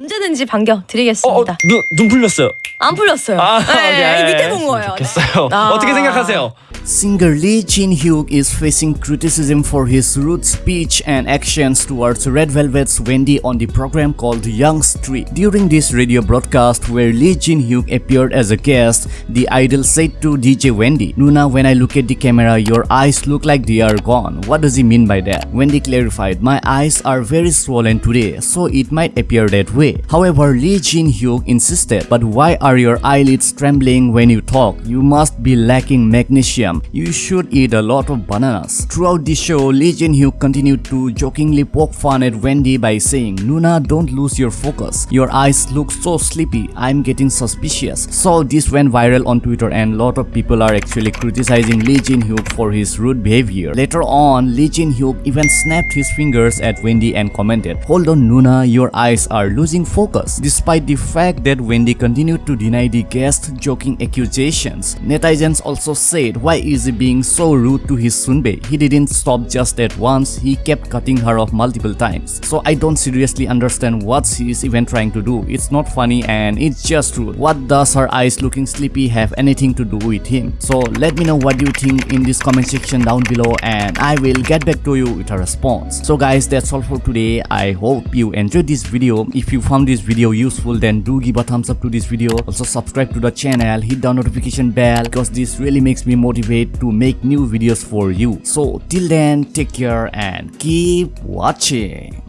언제든지 반겨 드리겠습니다. 어, 눈, 눈 풀렸어요. 안 풀렸어요. 아, 네, 밑에 본 거예요. 좋겠어요. 네. 아. 어떻게 생각하세요? Singer Lee Jin Hyuk is facing criticism for his rude speech and actions towards Red Velvet's Wendy on the program called Young Street. During this radio broadcast where Lee Jin Hyuk appeared as a guest, the idol said to DJ Wendy, Nuna, when I look at the camera, your eyes look like they are gone. What does he mean by that? Wendy clarified, My eyes are very swollen today, so it might appear that way. However, Lee Jin-hyuk insisted, but why are your eyelids trembling when you talk? You must be lacking magnesium. You should eat a lot of bananas. Throughout the show, Lee Jin-hyuk continued to jokingly poke fun at Wendy by saying, Nuna, don't lose your focus. Your eyes look so sleepy. I'm getting suspicious. So this went viral on Twitter and a lot of people are actually criticizing Lee Jin-hyuk for his rude behavior. Later on, Lee Jin-hyuk even snapped his fingers at Wendy and commented, Hold on Nuna, your eyes are losing focus. Despite the fact that Wendy continued to deny the guest joking accusations, netizens also said, why is he being so rude to his Sunbae? He didn't stop just at once, he kept cutting her off multiple times. So I don't seriously understand what she is even trying to do. It's not funny and it's just rude. What does her eyes looking sleepy have anything to do with him? So let me know what you think in this comment section down below and I will get back to you with a response. So guys that's all for today. I hope you enjoyed this video. If you found this video useful then do give a thumbs up to this video. Also subscribe to the channel, hit the notification bell because this really makes me motivate to make new videos for you. So till then take care and keep watching.